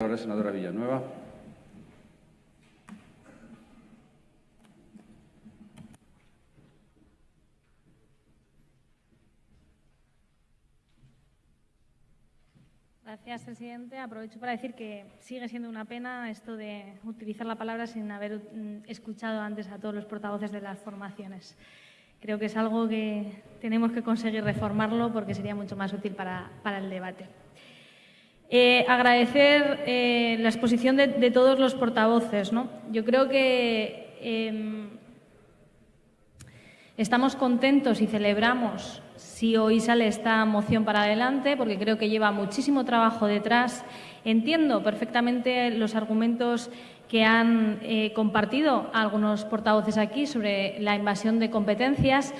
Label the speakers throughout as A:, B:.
A: Ahora, senadora Villanueva.
B: Gracias, presidente. Aprovecho para decir que sigue siendo una pena esto de utilizar la palabra sin haber mm, escuchado antes a todos los portavoces de las formaciones. Creo que es algo que tenemos que conseguir reformarlo porque sería mucho más útil para, para el debate. Eh, agradecer eh, la exposición de, todos los portavoces. ¿no? Yo creo que eh, estamos contentos y celebramos si hoy sale esta moción para adelante, porque creo que lleva muchísimo trabajo detrás. Entiendo perfectamente los argumentos que han eh, compartido algunos portavoces aquí sobre la invasión de competencias,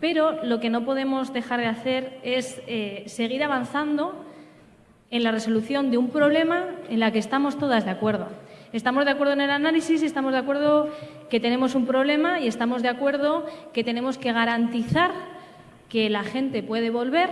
B: pero lo que no podemos dejar de hacer es seguir avanzando en la resolución de un problema en la que estamos todas de acuerdo. Estamos de acuerdo en el análisis, estamos de acuerdo que tenemos un problema y estamos de acuerdo que tenemos que garantizar que la gente puede volver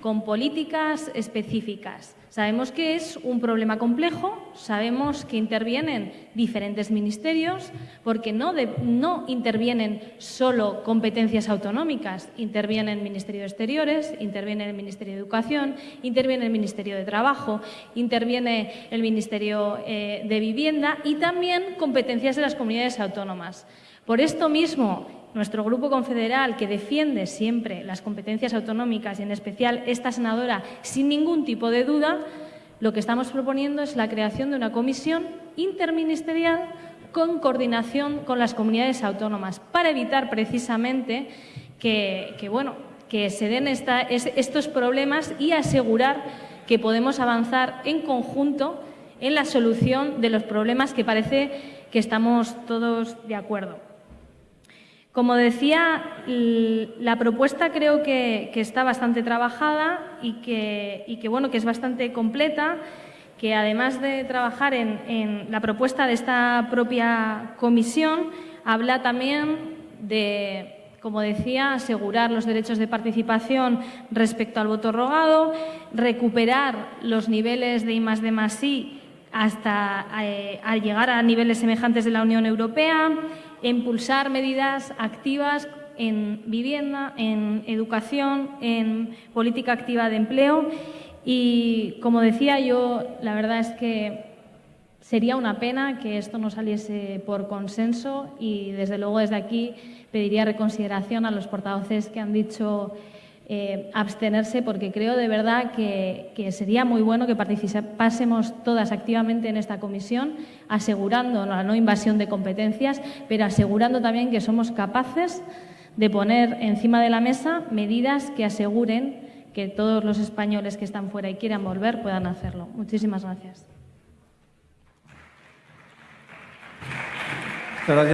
B: con políticas específicas. Sabemos que es un problema complejo, sabemos que intervienen diferentes ministerios, porque no, no intervienen solo competencias autonómicas, interviene el Ministerio de Exteriores, interviene el Ministerio de Educación, interviene el Ministerio de Trabajo, interviene el Ministerio eh, de Vivienda y también competencias de las comunidades autónomas. Por esto mismo, nuestro grupo confederal, que defiende siempre las competencias autonómicas y en especial esta senadora sin ningún tipo de duda, lo que estamos proponiendo es la creación de una comisión interministerial con coordinación con las comunidades autónomas para evitar precisamente que, bueno, que se den estos problemas y asegurar que podemos avanzar en conjunto en la solución de los problemas que parece que estamos todos de acuerdo. Como decía, la propuesta creo que, está bastante trabajada y que, bueno, que es bastante completa, que además de trabajar en, la propuesta de esta propia comisión, habla también de como decía, asegurar los derechos de participación respecto al voto rogado, recuperar los niveles de I más D más I hasta eh, llegar a niveles semejantes de la Unión Europea, impulsar medidas activas en vivienda, en educación, en política activa de empleo. Y, como decía yo, la verdad es que sería una pena que esto no saliese por consenso y, desde luego, desde aquí pediría reconsideración a los portavoces que han dicho eh, abstenerse porque creo de verdad que, que, sería muy bueno que participásemos todas activamente en esta comisión, asegurando la no invasión de competencias, pero asegurando también que somos capaces de poner encima de la mesa medidas que aseguren que todos los españoles que están fuera y quieran volver puedan hacerlo. Muchísimas gracias.
A: Gracias.